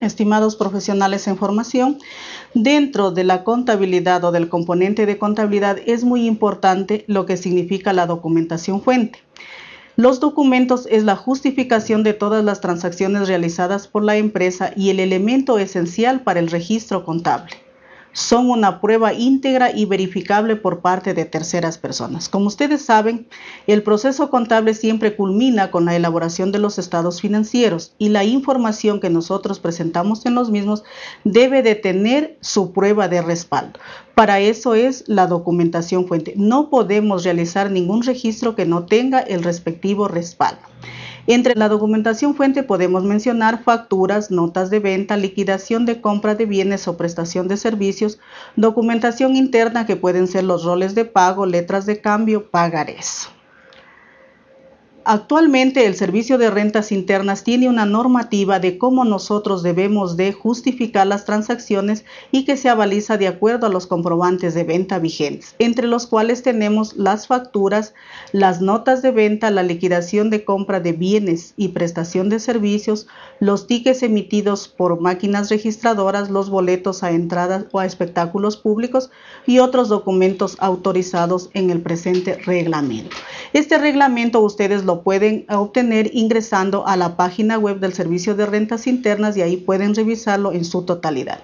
Estimados profesionales en formación, dentro de la contabilidad o del componente de contabilidad es muy importante lo que significa la documentación fuente. Los documentos es la justificación de todas las transacciones realizadas por la empresa y el elemento esencial para el registro contable son una prueba íntegra y verificable por parte de terceras personas. Como ustedes saben, el proceso contable siempre culmina con la elaboración de los estados financieros y la información que nosotros presentamos en los mismos debe de tener su prueba de respaldo. Para eso es la documentación fuente. No podemos realizar ningún registro que no tenga el respectivo respaldo. Entre la documentación fuente podemos mencionar facturas, notas de venta, liquidación de compra de bienes o prestación de servicios, documentación interna que pueden ser los roles de pago, letras de cambio, pagarés. Actualmente el Servicio de Rentas Internas tiene una normativa de cómo nosotros debemos de justificar las transacciones y que se avaliza de acuerdo a los comprobantes de venta vigentes, entre los cuales tenemos las facturas, las notas de venta, la liquidación de compra de bienes y prestación de servicios, los tickets emitidos por máquinas registradoras, los boletos a entradas o a espectáculos públicos y otros documentos autorizados en el presente reglamento. Este reglamento ustedes lo pueden obtener ingresando a la página web del Servicio de Rentas Internas y ahí pueden revisarlo en su totalidad.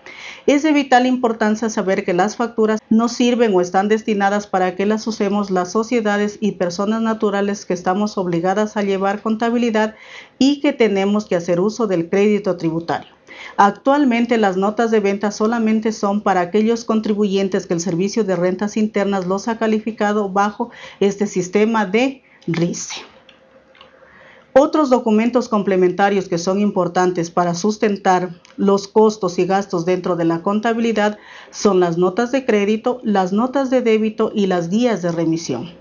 Es de vital importancia saber que las facturas no sirven o están destinadas para que las usemos las sociedades y personas naturales que estamos obligadas a llevar contabilidad y que tenemos que hacer uso del crédito tributario. Actualmente las notas de venta solamente son para aquellos contribuyentes que el Servicio de Rentas Internas los ha calificado bajo este sistema de RICE. Otros documentos complementarios que son importantes para sustentar los costos y gastos dentro de la contabilidad son las notas de crédito, las notas de débito y las guías de remisión.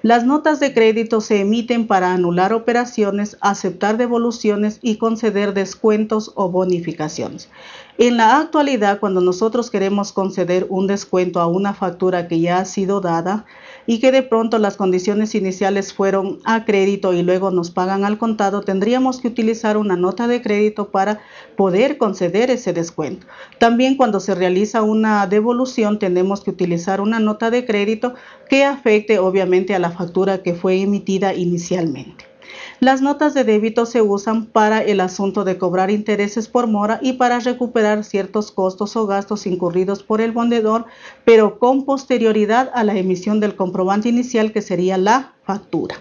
Las notas de crédito se emiten para anular operaciones, aceptar devoluciones y conceder descuentos o bonificaciones. En la actualidad, cuando nosotros queremos conceder un descuento a una factura que ya ha sido dada y que de pronto las condiciones iniciales fueron a crédito y luego nos pagan al contado, tendríamos que utilizar una nota de crédito para poder conceder ese descuento. También cuando se realiza una devolución, tenemos que utilizar una nota de crédito que afecte obviamente a la factura que fue emitida inicialmente. Las notas de débito se usan para el asunto de cobrar intereses por mora y para recuperar ciertos costos o gastos incurridos por el vendedor, pero con posterioridad a la emisión del comprobante inicial que sería la factura.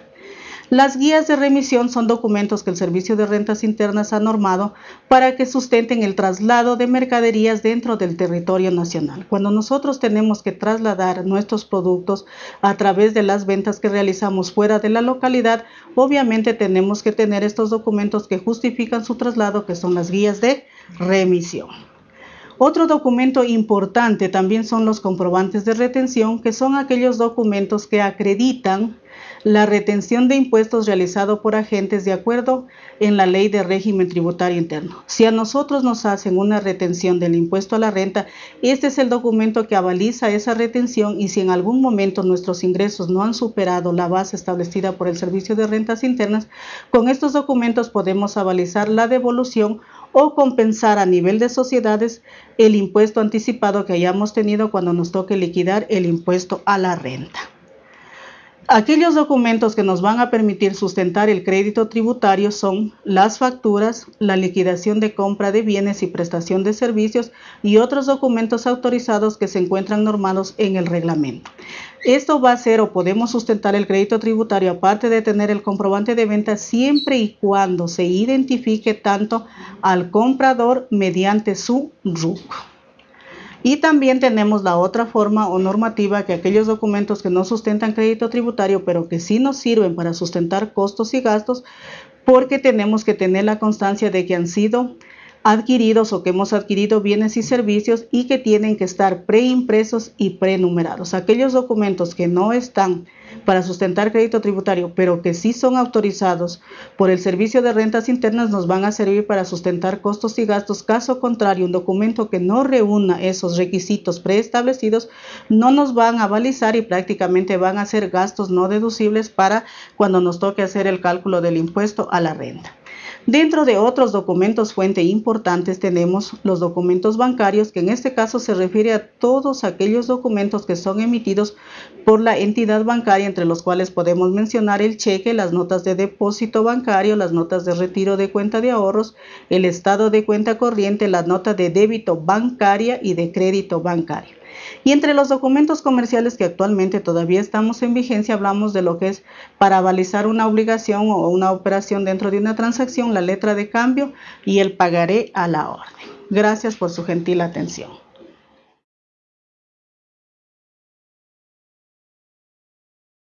Las guías de remisión son documentos que el Servicio de Rentas Internas ha normado para que sustenten el traslado de mercaderías dentro del territorio nacional. Cuando nosotros tenemos que trasladar nuestros productos a través de las ventas que realizamos fuera de la localidad, obviamente tenemos que tener estos documentos que justifican su traslado, que son las guías de remisión. Otro documento importante también son los comprobantes de retención, que son aquellos documentos que acreditan la retención de impuestos realizado por agentes de acuerdo en la ley de régimen tributario interno. Si a nosotros nos hacen una retención del impuesto a la renta, este es el documento que avaliza esa retención y si en algún momento nuestros ingresos no han superado la base establecida por el Servicio de Rentas Internas, con estos documentos podemos avalizar la devolución o compensar a nivel de sociedades el impuesto anticipado que hayamos tenido cuando nos toque liquidar el impuesto a la renta. Aquellos documentos que nos van a permitir sustentar el crédito tributario son las facturas, la liquidación de compra de bienes y prestación de servicios y otros documentos autorizados que se encuentran normados en el reglamento. Esto va a ser o podemos sustentar el crédito tributario aparte de tener el comprobante de venta siempre y cuando se identifique tanto al comprador mediante su RUC. Y también tenemos la otra forma o normativa que aquellos documentos que no sustentan crédito tributario, pero que sí nos sirven para sustentar costos y gastos, porque tenemos que tener la constancia de que han sido adquiridos o que hemos adquirido bienes y servicios y que tienen que estar preimpresos y prenumerados. Aquellos documentos que no están para sustentar crédito tributario, pero que sí son autorizados por el Servicio de Rentas Internas, nos van a servir para sustentar costos y gastos. Caso contrario, un documento que no reúna esos requisitos preestablecidos no nos van a balizar y prácticamente van a ser gastos no deducibles para cuando nos toque hacer el cálculo del impuesto a la renta. Dentro de otros documentos fuente importantes tenemos los documentos bancarios, que en este caso se refiere a todos aquellos documentos que son emitidos por la entidad bancaria, entre los cuales podemos mencionar el cheque, las notas de depósito bancario, las notas de retiro de cuenta de ahorros, el estado de cuenta corriente, la nota de débito bancaria y de crédito bancario. Y entre los documentos comerciales que actualmente todavía estamos en vigencia, hablamos de lo que es para avalizar una obligación o una operación dentro de una transacción, la letra de cambio y el pagaré a la orden. Gracias por su gentil atención.